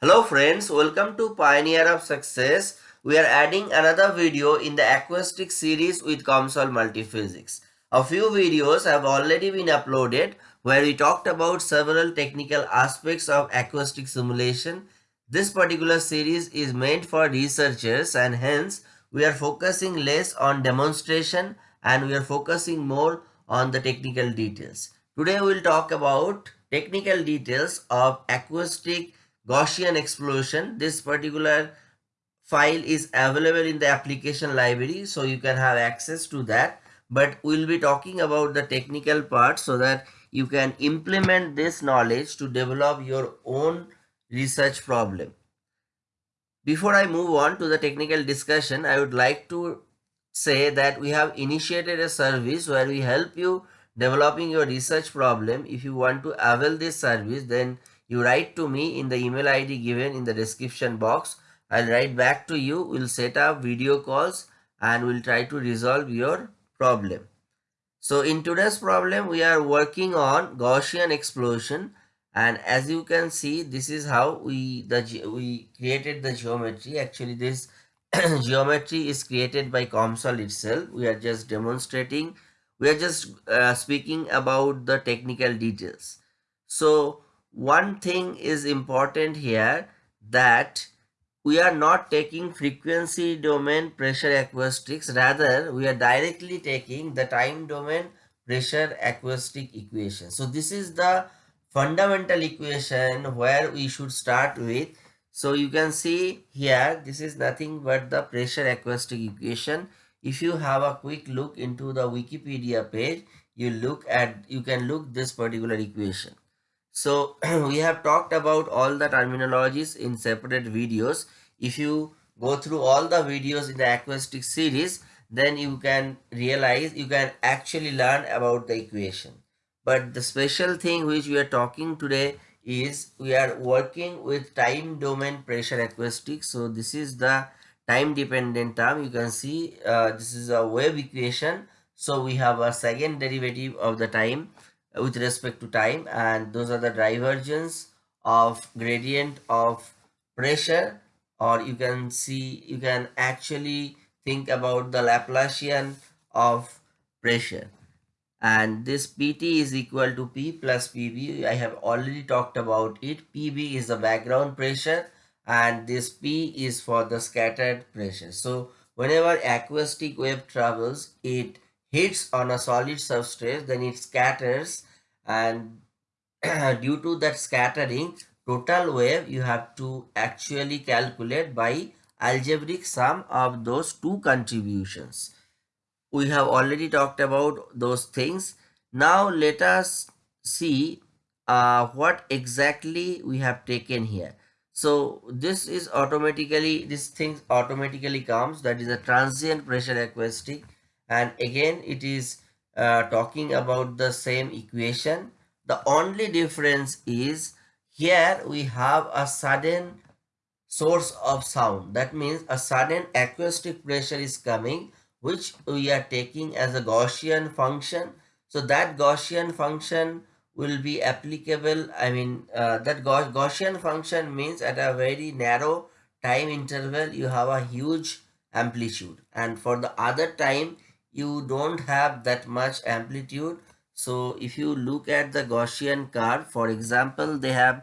Hello friends, welcome to Pioneer of Success. We are adding another video in the acoustic series with COMSOL Multiphysics. A few videos have already been uploaded where we talked about several technical aspects of acoustic simulation. This particular series is meant for researchers and hence we are focusing less on demonstration and we are focusing more on the technical details. Today we will talk about technical details of acoustic Gaussian explosion. This particular file is available in the application library so you can have access to that but we'll be talking about the technical part so that you can implement this knowledge to develop your own research problem. Before I move on to the technical discussion, I would like to say that we have initiated a service where we help you developing your research problem. If you want to avail this service, then you write to me in the email id given in the description box. I'll write back to you. We'll set up video calls and we'll try to resolve your problem. So in today's problem we are working on gaussian explosion. And as you can see this is how we the we created the geometry. Actually this geometry is created by COMSOL itself. We are just demonstrating. We are just uh, speaking about the technical details. So one thing is important here that we are not taking frequency domain pressure acoustics. Rather we are directly taking the time domain pressure acoustic equation. So this is the fundamental equation where we should start with. So you can see here this is nothing but the pressure acoustic equation. If you have a quick look into the wikipedia page you look at you can look this particular equation so we have talked about all the terminologies in separate videos. If you go through all the videos in the acoustic series, then you can realize you can actually learn about the equation. But the special thing which we are talking today is we are working with time domain pressure acoustics. So this is the time dependent term. You can see uh, this is a wave equation. So we have a second derivative of the time with respect to time and those are the divergence of gradient of pressure or you can see you can actually think about the Laplacian of pressure. And this PT is equal to P plus PB I have already talked about it. PB is the background pressure and this P is for the scattered pressure. So whenever acoustic wave travels it hits on a solid substrate then it scatters and due to that scattering total wave you have to actually calculate by algebraic sum of those two contributions. We have already talked about those things. Now let us see uh, what exactly we have taken here. So this is automatically this thing automatically comes that is a transient pressure acoustic and again it is uh, talking about the same equation. The only difference is here we have a sudden source of sound. That means a sudden acoustic pressure is coming which we are taking as a Gaussian function. So that Gaussian function will be applicable I mean uh, that Gaussian function means at a very narrow time interval you have a huge amplitude. And for the other time you don't have that much amplitude. So if you look at the Gaussian curve for example they have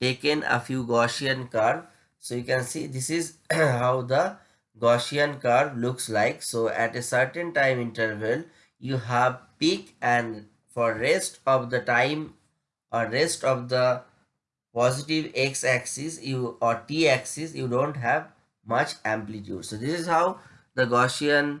taken a few Gaussian curve. So you can see this is how the Gaussian curve looks like. So at a certain time interval you have peak and for rest of the time or rest of the positive x-axis you or t-axis you don't have much amplitude. So this is how the Gaussian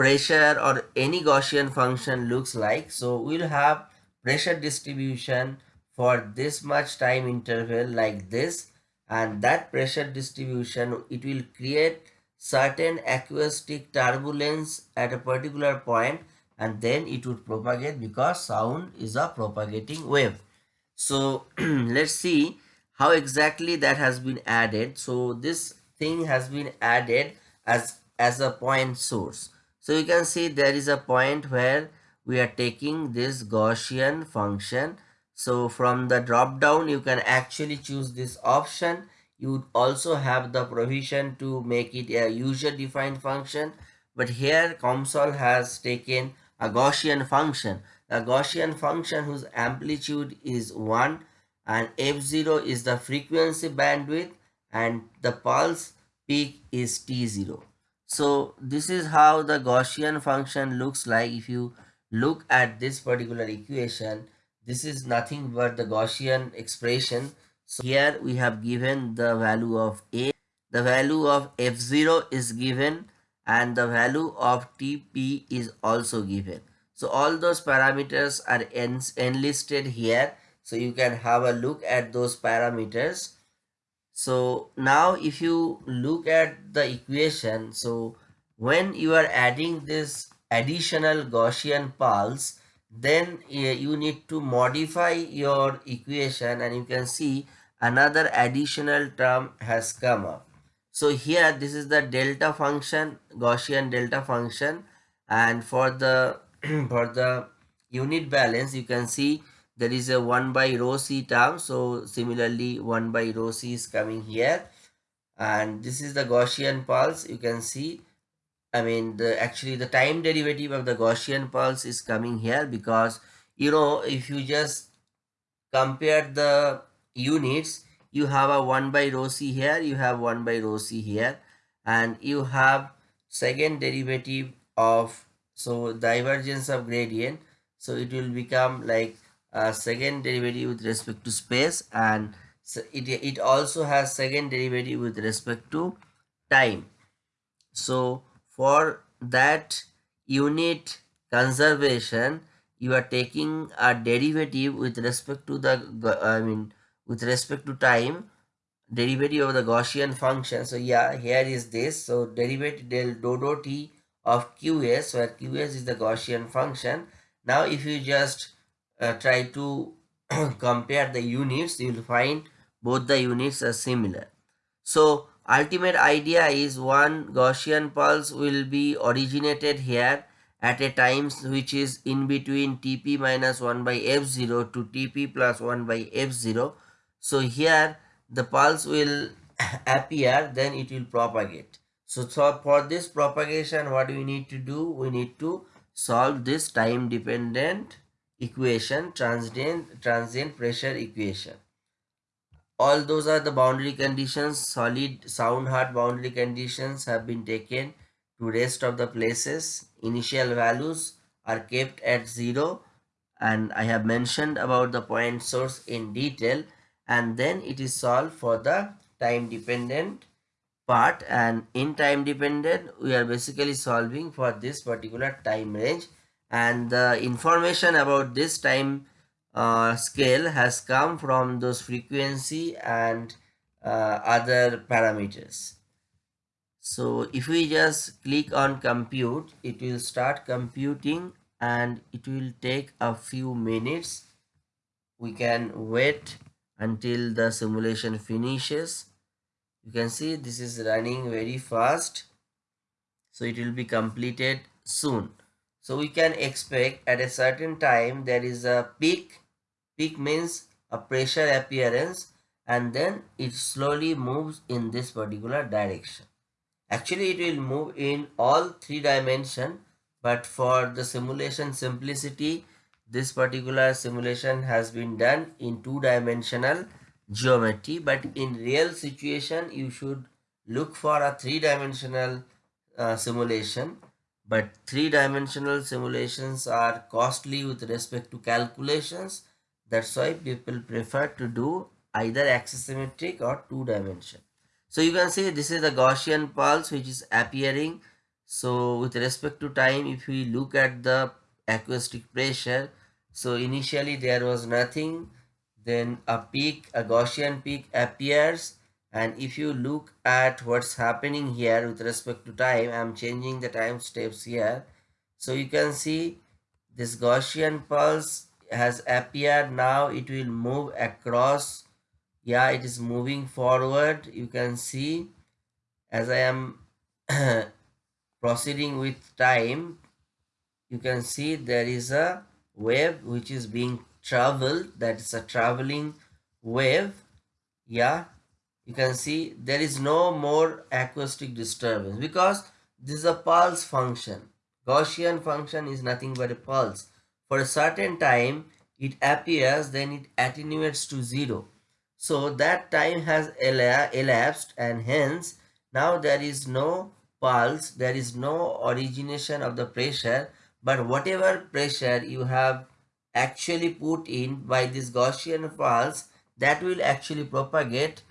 pressure or any Gaussian function looks like. So we'll have pressure distribution for this much time interval like this and that pressure distribution it will create certain acoustic turbulence at a particular point and then it would propagate because sound is a propagating wave. So let's see how exactly that has been added. So this thing has been added as as a point source. So you can see there is a point where we are taking this Gaussian function. so from the drop down you can actually choose this option. You also have the provision to make it a user defined function. But here COMSOL has taken a Gaussian function. A Gaussian function whose amplitude is 1 and f0 is the frequency bandwidth and the pulse peak is t0 so this is how the Gaussian function looks like. If you look at this particular equation this is nothing but the Gaussian expression. So here we have given the value of a. The value of f0 is given and the value of tp is also given. So all those parameters are en enlisted here. So you can have a look at those parameters so now if you look at the equation so when you are adding this additional Gaussian pulse then eh, you need to modify your equation and you can see another additional term has come up. So here this is the delta function gaussian delta function. And for the for the unit balance you can see there is a 1 by rho c term so similarly 1 by rho c is coming here. And this is the gaussian pulse you can see. I mean, the actually the time derivative of the Gaussian pulse is coming here because, you know, if you just compare the units, you have a 1 by rho c here, you have 1 by rho c here, and you have second derivative of, so divergence of gradient, so it will become like a second derivative with respect to space and it, it also has second derivative with respect to time. So for that unit conservation you are taking a derivative with respect to the I mean with respect to time derivative of the Gaussian function. So yeah here is this. So derivative del dodo t of qs where qs is the Gaussian function. Now if you just uh, try to compare the units you will find both the units are similar so ultimate idea is one Gaussian pulse will be originated here at a time which is in between tp minus 1 by f0 to tp plus 1 by f0. So here the pulse will appear then it will propagate. So, so for this propagation what we need to do? We need to solve this time dependent equation transient, transient pressure equation. All those are the boundary conditions. Solid sound hard boundary conditions have been taken to rest of the places. Initial values are kept at zero. And i have mentioned about the point source in detail. And then it is solved for the time dependent part. And in time dependent we are basically solving for this particular time range and the information about this time uh, scale has come from those frequency and uh, other parameters. So if we just click on compute, it will start computing and it will take a few minutes. We can wait until the simulation finishes. You can see this is running very fast. So it will be completed soon. So we can expect at a certain time there is a peak. Peak means a pressure appearance and then it slowly moves in this particular direction. Actually it will move in all three dimension but for the simulation simplicity this particular simulation has been done in two dimensional geometry but in real situation you should look for a three dimensional uh, simulation but three-dimensional simulations are costly with respect to calculations. That's why people prefer to do either axisymmetric or two-dimension. So you can see this is the Gaussian pulse which is appearing. So with respect to time, if we look at the acoustic pressure, so initially there was nothing, then a peak, a Gaussian peak appears and if you look at what's happening here with respect to time i'm changing the time steps here. So you can see this gaussian pulse has appeared. Now it will move across. Yeah it is moving forward. You can see as i am proceeding with time you can see there is a wave which is being traveled. That is a traveling wave. Yeah you can see there is no more acoustic disturbance because this is a pulse function. Gaussian function is nothing but a pulse. For a certain time it appears then it attenuates to zero. So that time has elapsed and hence now there is no pulse there is no origination of the pressure but whatever pressure you have actually put in by this Gaussian pulse that will actually propagate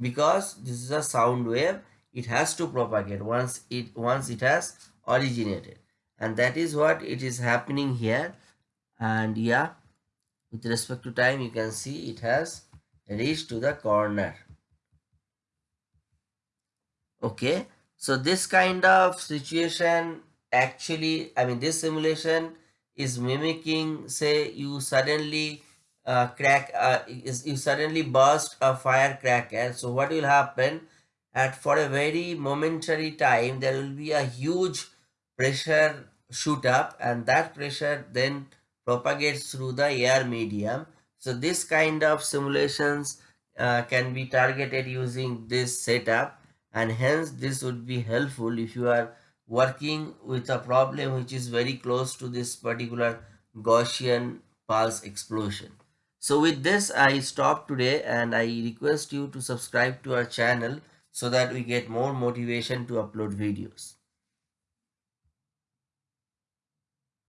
because this is a sound wave it has to propagate once it once it has originated. And that is what it is happening here. And yeah with respect to time you can see it has reached to the corner. Okay so this kind of situation actually i mean this simulation is mimicking say you suddenly uh, crack uh, is you suddenly burst a firecracker so what will happen? At for a very momentary time there will be a huge pressure shoot up and that pressure then propagates through the air medium. So this kind of simulations uh, can be targeted using this setup and hence this would be helpful if you are working with a problem which is very close to this particular Gaussian pulse explosion. So with this I stop today and I request you to subscribe to our channel so that we get more motivation to upload videos.